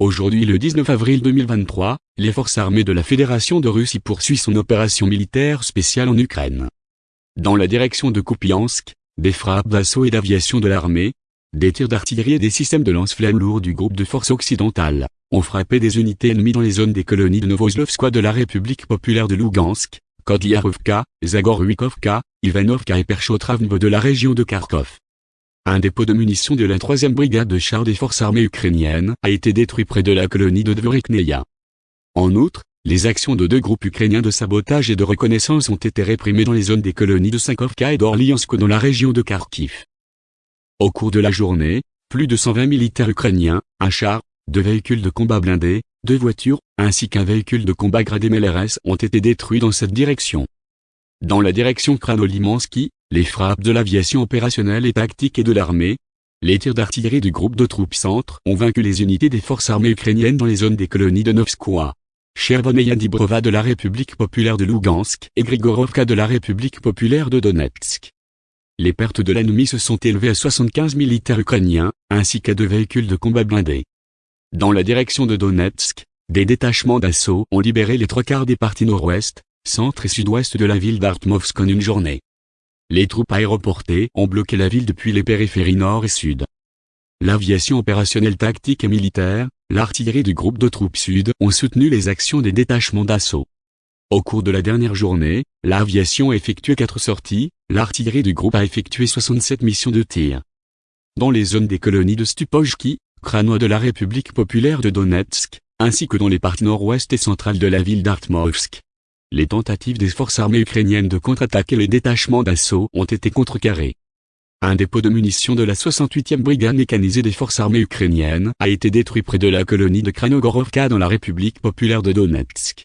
Aujourd'hui le 19 avril 2023, les forces armées de la Fédération de Russie poursuivent son opération militaire spéciale en Ukraine. Dans la direction de Kupiansk, des frappes d'assaut et d'aviation de l'armée, des tirs d'artillerie et des systèmes de lance-flammes lourds du groupe de forces occidentales ont frappé des unités ennemies dans les zones des colonies de Novoslovskoye de la République populaire de Lugansk, Kodliarovka, Zagorwikovka, Ivanovka et Perchotravnevo de la région de Kharkov. Un dépôt de munitions de la 3e brigade de chars des forces armées ukrainiennes a été détruit près de la colonie de Dvorikneia. En outre, les actions de deux groupes ukrainiens de sabotage et de reconnaissance ont été réprimées dans les zones des colonies de Sankovka et d'Orliansk dans la région de Kharkiv. Au cours de la journée, plus de 120 militaires ukrainiens, un char, deux véhicules de combat blindés, deux voitures, ainsi qu'un véhicule de combat gradé MLRS ont été détruits dans cette direction. Dans la direction Kranolimansky, les frappes de l'aviation opérationnelle et tactique et de l'armée, les tirs d'artillerie du groupe de troupes centre ont vaincu les unités des forces armées ukrainiennes dans les zones des colonies de Novskoye, Chervoneia Dibrova de la République populaire de Lugansk et Grigorovka de la République populaire de Donetsk. Les pertes de l'ennemi se sont élevées à 75 militaires ukrainiens, ainsi qu'à deux véhicules de combat blindés. Dans la direction de Donetsk, des détachements d'assaut ont libéré les trois quarts des parties nord-ouest, centre et sud-ouest de la ville d'Artmovsk en une journée. Les troupes aéroportées ont bloqué la ville depuis les périphéries nord et sud. L'aviation opérationnelle tactique et militaire, l'artillerie du groupe de troupes sud ont soutenu les actions des détachements d'assaut. Au cours de la dernière journée, l'aviation a effectué quatre sorties, l'artillerie du groupe a effectué 67 missions de tir. Dans les zones des colonies de Stupojki, Kranois de la République populaire de Donetsk, ainsi que dans les parties nord-ouest et centrales de la ville d'Artmovsk. Les tentatives des forces armées ukrainiennes de contre-attaquer les détachements d'assaut ont été contrecarrées. Un dépôt de munitions de la 68e brigade mécanisée des forces armées ukrainiennes a été détruit près de la colonie de Kranogorovka dans la République populaire de Donetsk.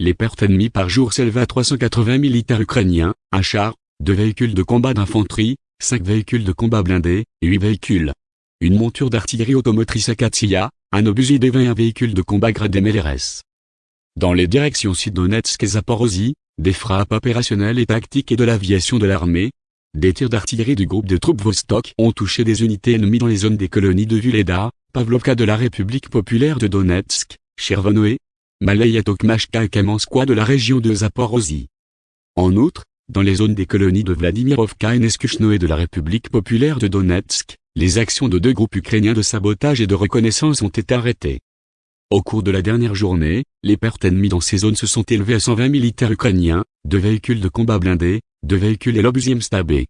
Les pertes ennemies par jour s'élèvent à 380 militaires ukrainiens, un char, deux véhicules de combat d'infanterie, cinq véhicules de combat blindés, huit véhicules une monture d'artillerie automotrice Akatsiya, un obusier et un véhicule de combat gradé MLRS. Dans les directions Sud-Donetsk et Zaporozhye, des frappes opérationnelles et tactiques et de l'aviation de l'armée, des tirs d'artillerie du groupe de troupes Vostok ont touché des unités ennemies dans les zones des colonies de Vuleda, Pavlovka de la République populaire de Donetsk, Chervonoe, Malaya Tokmashka et Kamenskoye de la région de Zaporozhye. En outre, dans les zones des colonies de Vladimirovka et Neskuchnoe de la République populaire de Donetsk, les actions de deux groupes ukrainiens de sabotage et de reconnaissance ont été arrêtées. Au cours de la dernière journée, les pertes ennemies dans ces zones se sont élevées à 120 militaires ukrainiens, deux véhicules de combat blindés, deux véhicules et l'obusier stabé.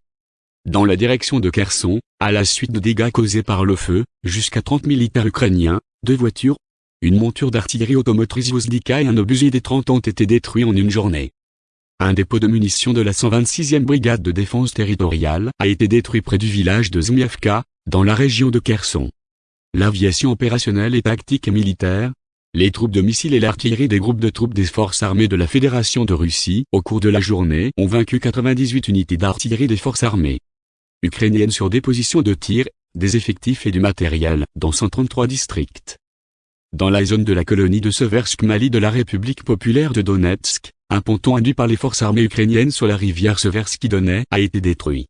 Dans la direction de Kherson, à la suite de dégâts causés par le feu, jusqu'à 30 militaires ukrainiens, deux voitures, une monture d'artillerie automotrice Vozdika et un obusier des 30 ont été détruits en une journée. Un dépôt de munitions de la 126e brigade de défense territoriale a été détruit près du village de Zmievka, dans la région de Kherson. L'aviation opérationnelle et tactique et militaire, les troupes de missiles et l'artillerie des groupes de troupes des forces armées de la Fédération de Russie au cours de la journée ont vaincu 98 unités d'artillerie des forces armées ukrainiennes sur des positions de tir, des effectifs et du matériel dans 133 districts. Dans la zone de la colonie de Seversk Mali de la République populaire de Donetsk, un ponton induit par les forces armées ukrainiennes sur la rivière Seversky Donets a été détruit.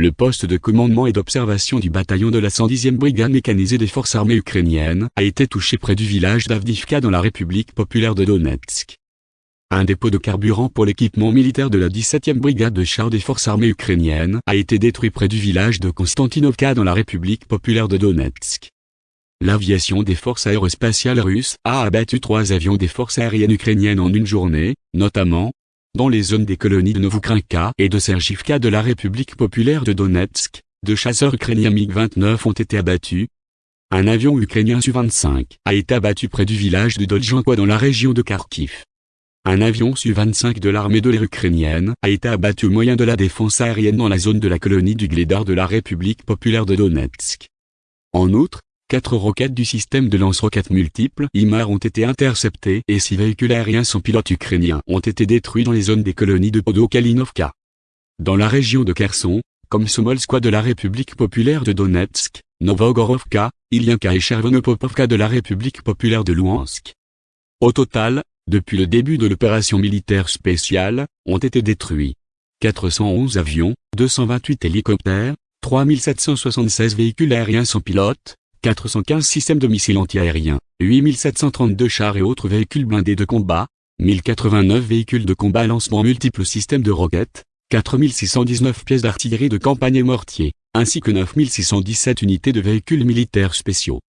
Le poste de commandement et d'observation du bataillon de la 110e brigade mécanisée des forces armées ukrainiennes a été touché près du village d'Avdivka dans la République populaire de Donetsk. Un dépôt de carburant pour l'équipement militaire de la 17e brigade de chars des forces armées ukrainiennes a été détruit près du village de Konstantinovka dans la République populaire de Donetsk. L'aviation des forces aérospatiales russes a abattu trois avions des forces aériennes ukrainiennes en une journée, notamment dans les zones des colonies de Novokrinka et de Sergivka de la République populaire de Donetsk. Deux chasseurs ukrainiens MiG-29 ont été abattus. Un avion ukrainien Su-25 a été abattu près du village de Doljankoy dans la région de Kharkiv. Un avion Su-25 de l'armée de l'air ukrainienne a été abattu au moyen de la défense aérienne dans la zone de la colonie du Gledar de la République populaire de Donetsk. En outre, Quatre roquettes du système de lance-roquettes multiples IMAR ont été interceptées et six véhicules aériens sans pilote ukrainiens ont été détruits dans les zones des colonies de Podokalinovka. Dans la région de Kherson, comme Somolskoye de la République populaire de Donetsk, Novogorovka, Ilyanka et Chervonopopovka de la République populaire de Luhansk. Au total, depuis le début de l'opération militaire spéciale, ont été détruits 411 avions, 228 hélicoptères, 3776 véhicules aériens sans pilote, 415 systèmes de missiles antiaériens, 8732 chars et autres véhicules blindés de combat, 1089 véhicules de combat lancement multiples systèmes de roquettes, 4619 pièces d'artillerie de campagne et mortiers, ainsi que 9617 unités de véhicules militaires spéciaux.